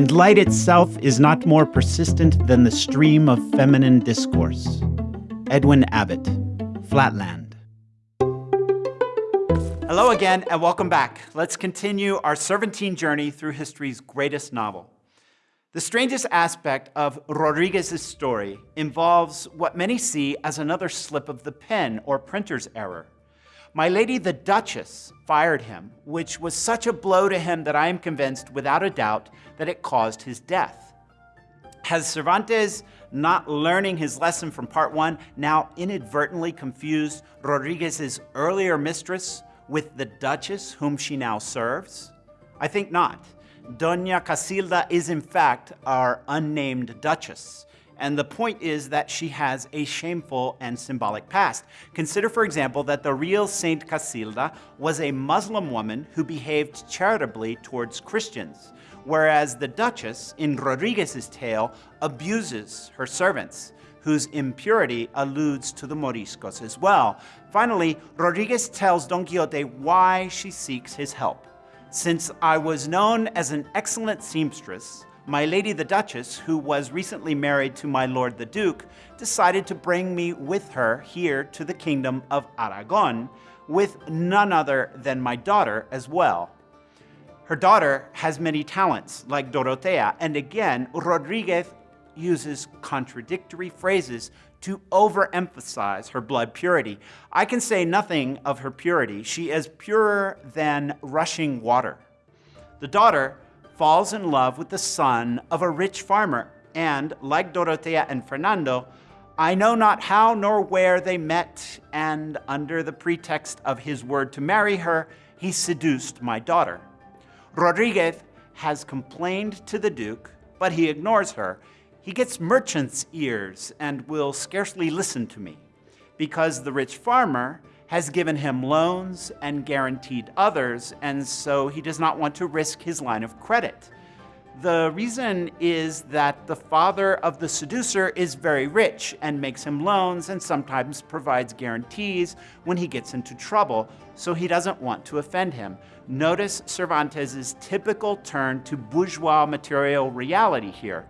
and light itself is not more persistent than the stream of feminine discourse. Edwin Abbott, Flatland. Hello again, and welcome back. Let's continue our Cervantine journey through history's greatest novel. The strangest aspect of Rodriguez's story involves what many see as another slip of the pen or printer's error. My lady the Duchess fired him, which was such a blow to him that I am convinced without a doubt that it caused his death. Has Cervantes, not learning his lesson from part one, now inadvertently confused Rodriguez's earlier mistress with the Duchess whom she now serves? I think not. Doña Casilda is in fact our unnamed Duchess, and the point is that she has a shameful and symbolic past. Consider, for example, that the real Saint Casilda was a Muslim woman who behaved charitably towards Christians, whereas the Duchess, in Rodriguez's tale, abuses her servants, whose impurity alludes to the Moriscos as well. Finally, Rodriguez tells Don Quixote why she seeks his help. Since I was known as an excellent seamstress, my lady the Duchess, who was recently married to my lord the Duke, decided to bring me with her here to the kingdom of Aragon, with none other than my daughter as well. Her daughter has many talents, like Dorotea, and again, Rodriguez uses contradictory phrases to overemphasize her blood purity. I can say nothing of her purity. She is purer than rushing water. The daughter falls in love with the son of a rich farmer, and, like Dorotea and Fernando, I know not how nor where they met, and under the pretext of his word to marry her, he seduced my daughter. Rodriguez has complained to the Duke, but he ignores her. He gets merchant's ears and will scarcely listen to me, because the rich farmer has given him loans and guaranteed others, and so he does not want to risk his line of credit. The reason is that the father of the seducer is very rich and makes him loans and sometimes provides guarantees when he gets into trouble, so he doesn't want to offend him. Notice Cervantes' typical turn to bourgeois material reality here.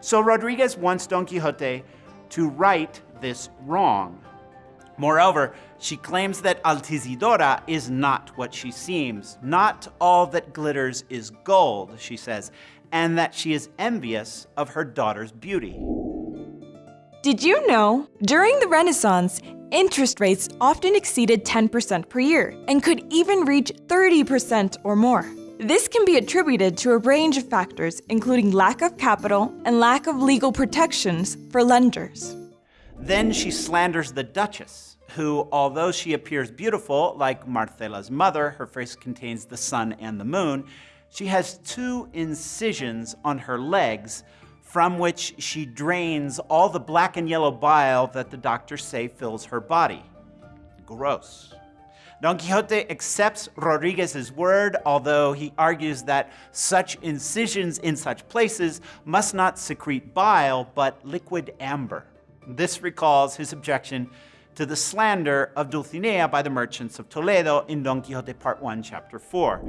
So Rodriguez wants Don Quixote to right this wrong. Moreover, she claims that Altisidora is not what she seems. Not all that glitters is gold, she says, and that she is envious of her daughter's beauty. Did you know? During the Renaissance, interest rates often exceeded 10% per year and could even reach 30% or more. This can be attributed to a range of factors, including lack of capital and lack of legal protections for lenders. Then she slanders the Duchess, who, although she appears beautiful, like Marcela's mother, her face contains the sun and the moon, she has two incisions on her legs from which she drains all the black and yellow bile that the doctors say fills her body. Gross. Don Quixote accepts Rodriguez's word, although he argues that such incisions in such places must not secrete bile, but liquid amber. This recalls his objection to the slander of Dulcinea by the merchants of Toledo in Don Quixote Part 1, Chapter 4.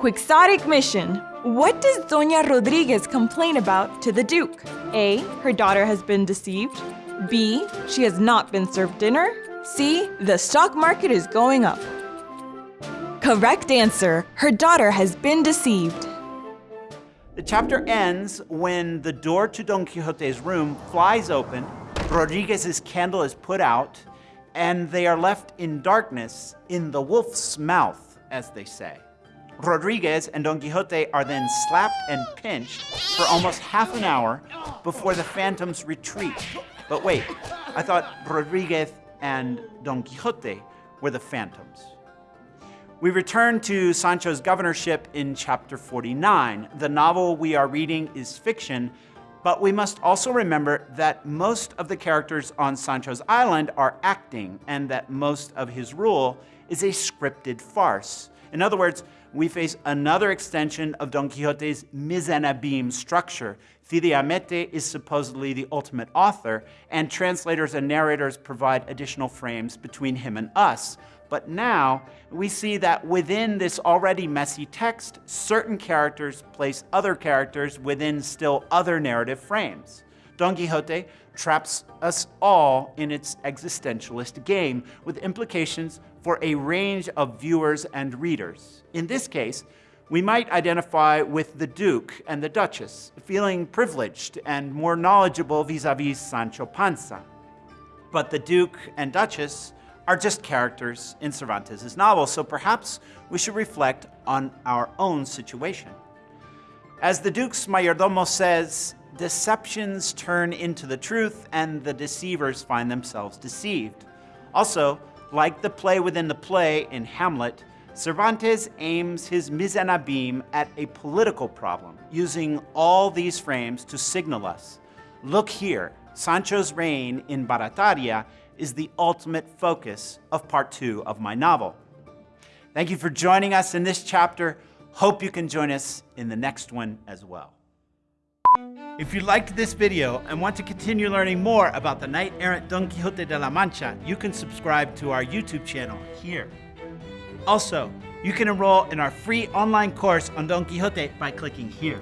Quixotic mission. What does Doña Rodriguez complain about to the Duke? A. Her daughter has been deceived. B. She has not been served dinner. C. The stock market is going up. Correct answer. Her daughter has been deceived. The chapter ends when the door to Don Quixote's room flies open, Rodriguez's candle is put out, and they are left in darkness in the wolf's mouth, as they say. Rodriguez and Don Quixote are then slapped and pinched for almost half an hour before the phantoms retreat. But wait, I thought Rodriguez and Don Quixote were the phantoms. We return to Sancho's governorship in chapter 49. The novel we are reading is fiction, but we must also remember that most of the characters on Sancho's island are acting and that most of his rule is a scripted farce. In other words, we face another extension of Don Quixote's mise en abîme structure. Cide Hamete is supposedly the ultimate author, and translators and narrators provide additional frames between him and us. But now we see that within this already messy text, certain characters place other characters within still other narrative frames. Don Quixote traps us all in its existentialist game with implications for a range of viewers and readers. In this case, we might identify with the Duke and the Duchess, feeling privileged and more knowledgeable vis-a-vis Sancho Panza. But the Duke and Duchess are just characters in Cervantes' novel, so perhaps we should reflect on our own situation. As the Duke's mayordomo says, deceptions turn into the truth and the deceivers find themselves deceived. Also, like the play within the play in Hamlet, Cervantes aims his mise en abîme at a political problem, using all these frames to signal us. Look here, Sancho's reign in Barataria is the ultimate focus of part two of my novel. Thank you for joining us in this chapter. Hope you can join us in the next one as well. If you liked this video and want to continue learning more about the knight-errant Don Quixote de la Mancha, you can subscribe to our YouTube channel here. Also, you can enroll in our free online course on Don Quixote by clicking here.